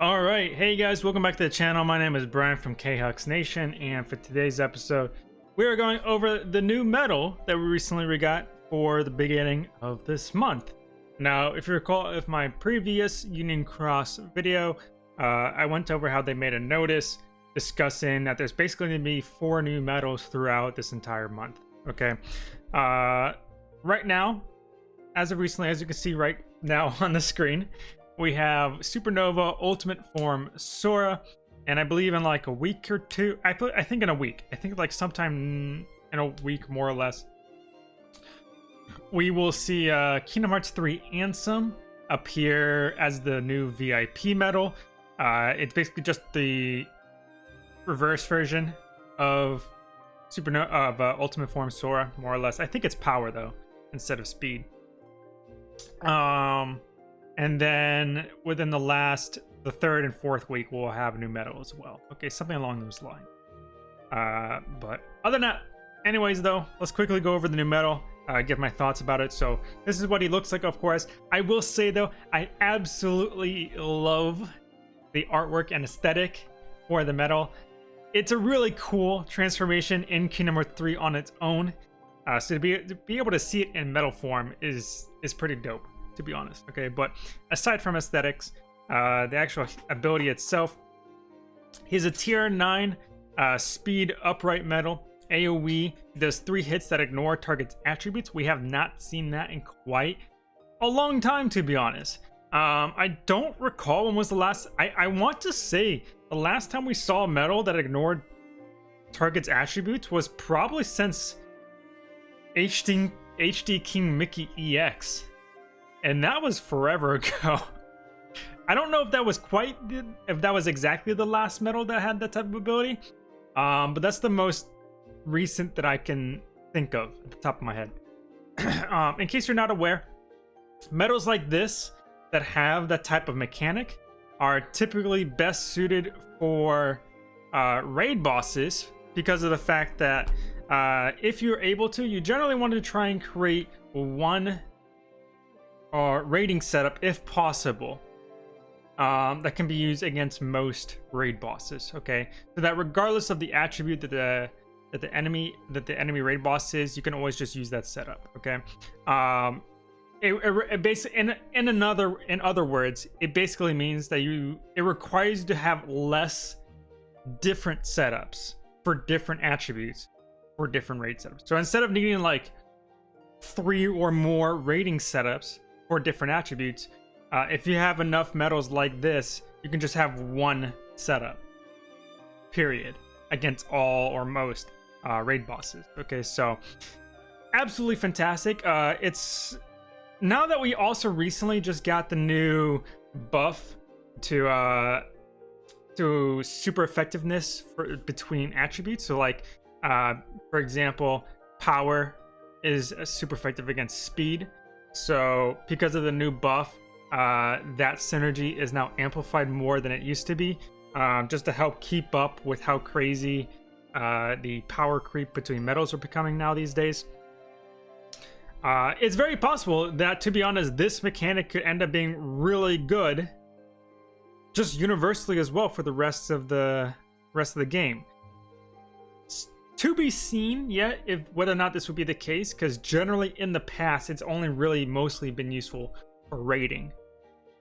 All right, hey guys, welcome back to the channel. My name is Brian from K-Hux Nation, and for today's episode, we are going over the new medal that we recently got for the beginning of this month. Now, if you recall, if my previous Union Cross video, uh, I went over how they made a notice discussing that there's basically going to be four new medals throughout this entire month. Okay, uh, right now, as of recently, as you can see right now on the screen, we have Supernova Ultimate Form Sora, and I believe in like a week or two. I put, I think in a week. I think like sometime in a week, more or less. We will see uh, Kingdom Hearts 3 Ansem appear as the new VIP medal. Uh, it's basically just the reverse version of Supernova of uh, Ultimate Form Sora, more or less. I think it's power though, instead of speed. Um, and then within the last, the third and fourth week, we'll have a new medal as well. Okay, something along those lines. Uh, but other than that, anyways, though, let's quickly go over the new medal. Uh, give my thoughts about it. So this is what he looks like, of course. I will say though, I absolutely love the artwork and aesthetic for the medal. It's a really cool transformation in Kingdom Hearts 3 on its own. Uh, so to be to be able to see it in medal form is is pretty dope to be honest. Okay, but aside from aesthetics, uh, the actual ability itself, he's a tier 9 uh, speed upright medal. AoE does three hits that ignore target's attributes. We have not seen that in quite a long time, to be honest. Um, I don't recall when was the last. I, I want to say the last time we saw a medal that ignored target's attributes was probably since HD, HD King Mickey EX and that was forever ago. I don't know if that was quite, if that was exactly the last medal that had that type of ability, um, but that's the most recent that I can think of at the top of my head. um, in case you're not aware, medals like this that have that type of mechanic are typically best suited for uh, raid bosses because of the fact that uh, if you're able to, you generally want to try and create one or raiding setup if possible um, that can be used against most raid bosses okay? So that regardless of the attribute that the that the enemy that the enemy raid boss is you can always just use that setup okay? Um it, it, it basically in in another in other words it basically means that you it requires you to have less different setups for different attributes for different raid setups. So instead of needing like three or more raiding setups for different attributes. Uh, if you have enough medals like this, you can just have one setup. Period. Against all or most uh, raid bosses. Okay, so absolutely fantastic. Uh, it's now that we also recently just got the new buff to uh, to super effectiveness for between attributes. So like, uh, for example, power is super effective against speed. So because of the new buff, uh, that synergy is now amplified more than it used to be, um, just to help keep up with how crazy uh, the power creep between medals are becoming now these days. Uh, it's very possible that, to be honest, this mechanic could end up being really good, just universally as well for the rest of the rest of the game to be seen yet if whether or not this would be the case because generally in the past it's only really mostly been useful for raiding.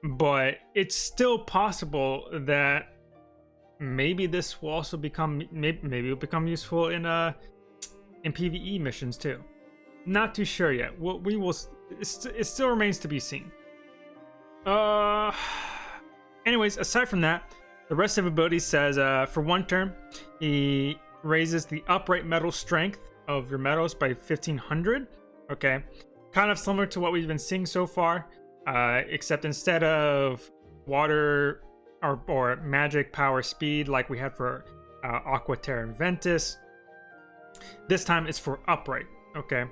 But it's still possible that maybe this will also become maybe, maybe it'll become useful in uh in pve missions too. Not too sure yet. We'll, we will it still remains to be seen. Uh anyways aside from that the rest of ability says uh for one turn he raises the upright medal strength of your medals by 1500. Okay, kind of similar to what we've been seeing so far, uh, except instead of water or, or magic power speed like we had for uh, Aqua Terra Ventus, this time it's for upright. Okay.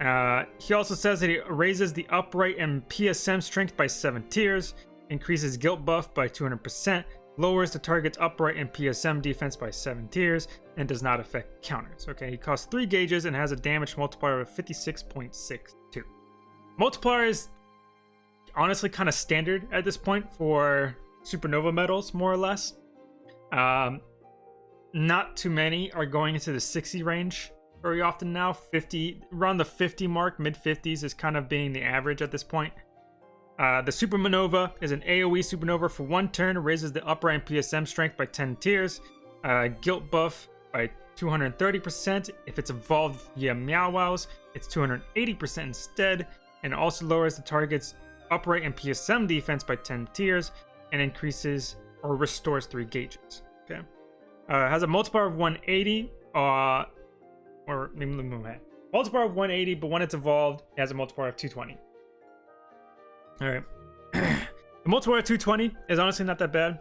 Uh, he also says that he raises the upright and PSM strength by 7 tiers, increases guilt buff by 200%, lowers the target's upright and PSM defense by 7 tiers, and does not affect counters. Okay, he costs 3 gauges and has a damage multiplier of 56.62. Multiplier is honestly kind of standard at this point for supernova medals, more or less. Um, not too many are going into the 60 range very often now. 50, around the 50 mark, mid 50s is kind of being the average at this point. Uh, the Supernova is an AoE supernova for one turn, raises the upright and PSM strength by 10 tiers, uh, guilt buff by 230%. If it's evolved via Meow Wows, it's 280% instead, and also lowers the target's upright and PSM defense by 10 tiers, and increases or restores 3 gauges. Okay. Uh, has a multiplier of 180, uh, or multiplier of 180, but when it's evolved, it has a multiplier of 220. All right. the multiplier 220 is honestly not that bad.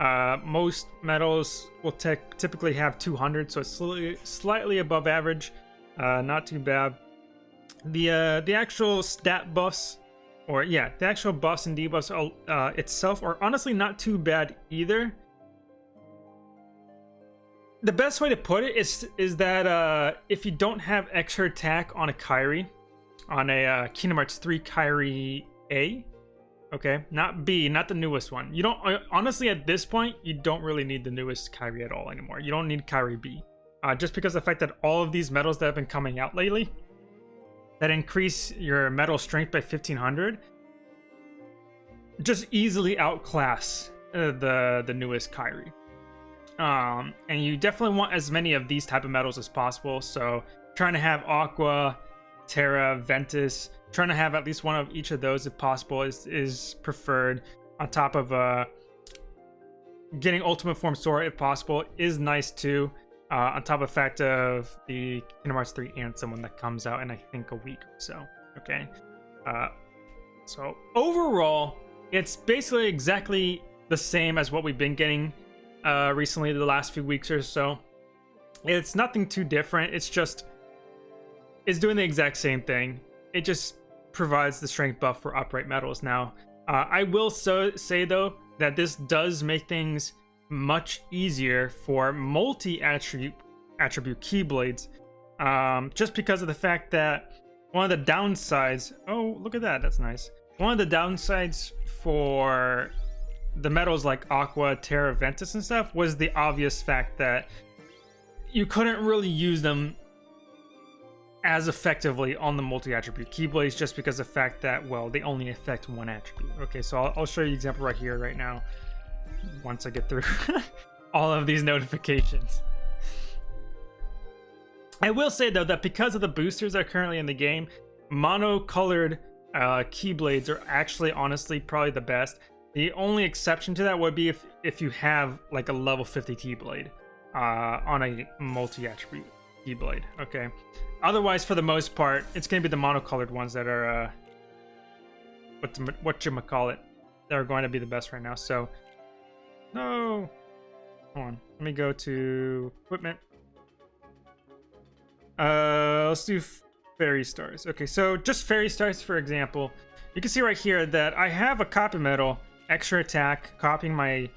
Uh, most medals will typically have 200, so it's slightly, slightly above average. Uh, not too bad. The uh, the actual stat buffs, or yeah, the actual buffs and debuffs uh, itself are honestly not too bad either. The best way to put it is is that uh, if you don't have extra attack on a Kairi, on a uh, Kingdom Hearts 3 Kairi a. Okay, not B, not the newest one. You don't, uh, honestly, at this point, you don't really need the newest Kairi at all anymore. You don't need Kairi B. Uh, just because the fact that all of these medals that have been coming out lately, that increase your medal strength by 1500, just easily outclass uh, the, the newest Kairi. Um, and you definitely want as many of these type of medals as possible. So trying to have Aqua, Terra, Ventus, trying to have at least one of each of those if possible is is preferred on top of uh getting ultimate form sora if possible is nice too uh, on top of fact of the Kingdom Hearts 3 Ansem one that comes out in I think a week or so. Okay, uh, so overall, it's basically exactly the same as what we've been getting uh, recently the last few weeks or so. It's nothing too different. It's just it's doing the exact same thing. It just provides the strength buff for upright medals. now. Uh, I will so say though that this does make things much easier for multi-attribute attribute keyblades, um, just because of the fact that one of the downsides. Oh, look at that! That's nice. One of the downsides for the medals like Aqua, Terra, Ventus, and stuff was the obvious fact that you couldn't really use them as effectively on the multi-attribute keyblades just because the fact that well they only affect one attribute. Okay so I'll, I'll show you an example right here right now once I get through all of these notifications. I will say though that because of the boosters that are currently in the game mono-colored uh, keyblades are actually honestly probably the best. The only exception to that would be if if you have like a level 50 keyblade uh, on a multi-attribute keyblade okay Otherwise, for the most part, it's going to be the monocolored ones that are, uh, what, what you call it, that are going to be the best right now. So, no. Hold on. Let me go to equipment. Uh, let's do fairy stars. Okay, so just fairy stars, for example. You can see right here that I have a copy medal, extra attack, copying my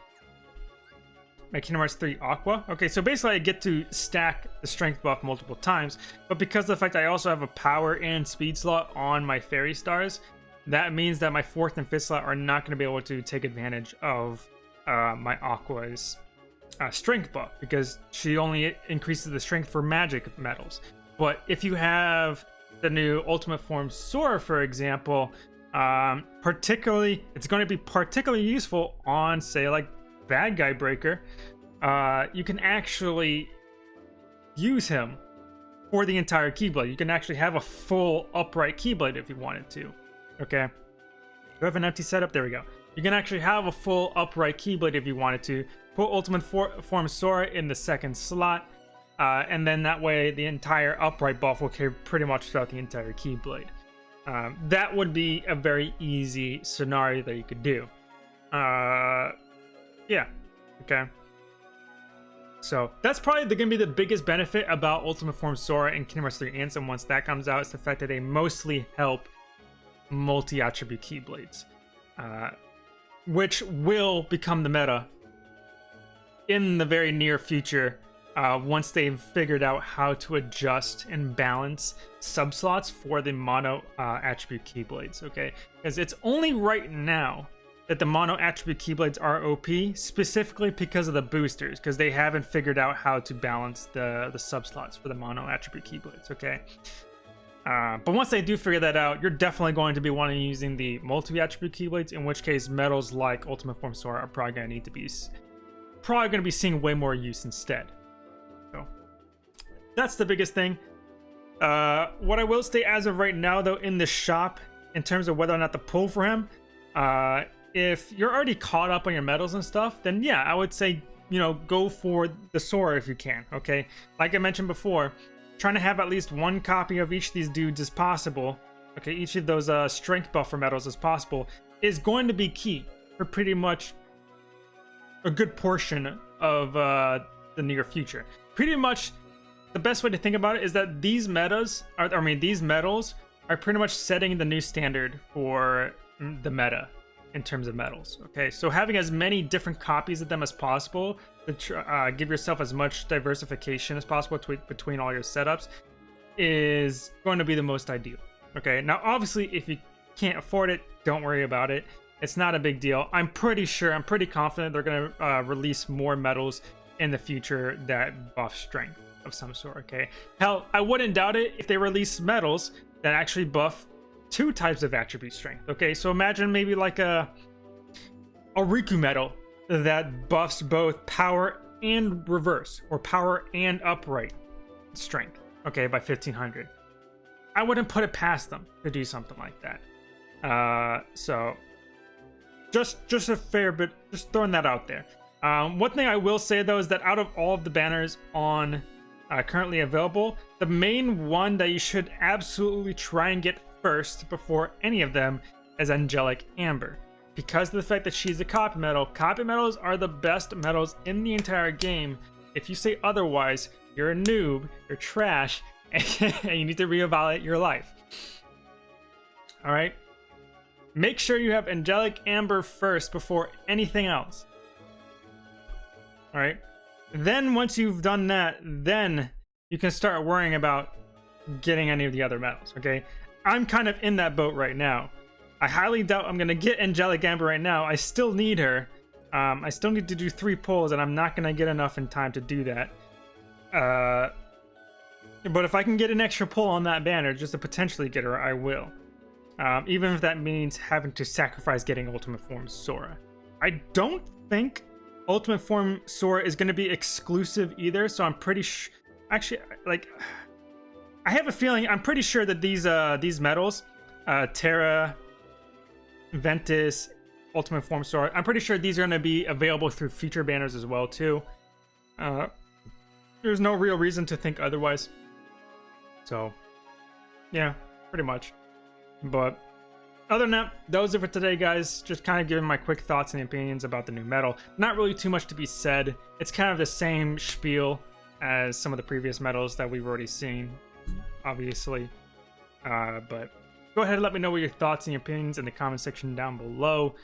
my Kingdom Hearts 3 Aqua. Okay, so basically I get to stack the strength buff multiple times, but because of the fact I also have a power and speed slot on my fairy stars, that means that my fourth and fifth slot are not going to be able to take advantage of uh, my Aqua's uh, strength buff because she only increases the strength for magic medals. But if you have the new Ultimate Form Sora, for example, um, particularly, it's going to be particularly useful on, say, like bad guy breaker, uh, you can actually use him for the entire Keyblade. You can actually have a full upright Keyblade if you wanted to. Okay. You have an empty setup? There we go. You can actually have a full upright Keyblade if you wanted to. Put Ultimate For Form Sora in the second slot. Uh, and then that way the entire upright buff will carry pretty much throughout the entire Keyblade. Um, that would be a very easy scenario that you could do. Uh, yeah. Okay. So that's probably going to be the biggest benefit about Ultimate Form Sora and Kingdom Hearts 3 Ansem once that comes out. It's the fact that they mostly help multi-attribute Keyblades. Uh, which will become the meta in the very near future uh, once they've figured out how to adjust and balance subslots for the mono uh, attribute Keyblades, okay? Because it's only right now that the mono attribute keyblades are OP specifically because of the boosters, because they haven't figured out how to balance the the subslots for the mono attribute keyblades. Okay. Uh, but once they do figure that out, you're definitely going to be wanting using the multi-attribute keyblades, in which case medals like Ultimate Form Sora are probably going to need to be probably going to be seeing way more use instead. So that's the biggest thing. Uh, what I will say as of right now, though, in the shop, in terms of whether or not to pull for him, uh, if you're already caught up on your medals and stuff, then yeah, I would say, you know, go for the Sora if you can, okay? Like I mentioned before, trying to have at least one copy of each of these dudes as possible, okay, each of those uh, strength buffer medals as possible, is going to be key for pretty much a good portion of uh, the near future. Pretty much the best way to think about it is that these metas, are, I mean, these medals are pretty much setting the new standard for the meta in terms of medals. Okay, so having as many different copies of them as possible to uh, give yourself as much diversification as possible between all your setups is going to be the most ideal. Okay, now obviously if you can't afford it, don't worry about it. It's not a big deal. I'm pretty sure, I'm pretty confident they're going to uh, release more medals in the future that buff strength of some sort, okay? Hell, I wouldn't doubt it if they release medals that actually buff two types of attribute strength, okay? So imagine maybe like a, a Riku medal that buffs both power and reverse, or power and upright strength, okay, by 1500. I wouldn't put it past them to do something like that. Uh, so just just a fair bit, just throwing that out there. Um, one thing I will say though is that out of all of the banners on uh, currently available, the main one that you should absolutely try and get first before any of them is Angelic Amber. Because of the fact that she's a copy medal, copy medals are the best medals in the entire game. If you say otherwise, you're a noob, you're trash, and you need to reevaluate your life. Alright? Make sure you have Angelic Amber first before anything else. Alright? Then once you've done that, then you can start worrying about getting any of the other medals, okay? I'm kind of in that boat right now. I highly doubt I'm going to get Angelic Amber right now. I still need her. Um, I still need to do three pulls, and I'm not going to get enough in time to do that. Uh, but if I can get an extra pull on that banner just to potentially get her, I will. Um, even if that means having to sacrifice getting Ultimate Form Sora. I don't think Ultimate Form Sora is going to be exclusive either, so I'm pretty sure... Actually, like... I have a feeling, I'm pretty sure that these uh, these medals, uh, Terra, Ventus, Ultimate Form Sora, I'm pretty sure these are going to be available through future banners as well, too. Uh, there's no real reason to think otherwise. So, yeah, pretty much. But other than that, those are for today, guys. Just kind of giving my quick thoughts and opinions about the new medal. Not really too much to be said. It's kind of the same spiel as some of the previous medals that we've already seen, obviously. Uh, but go ahead and let me know what your thoughts and your opinions in the comment section down below.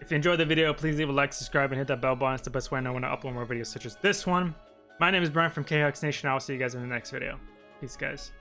If you enjoyed the video, please leave a like, subscribe, and hit that bell button. It's the best way I know when I upload more videos such as this one. My name is Brian from KHux Nation. I will see you guys in the next video. Peace, guys.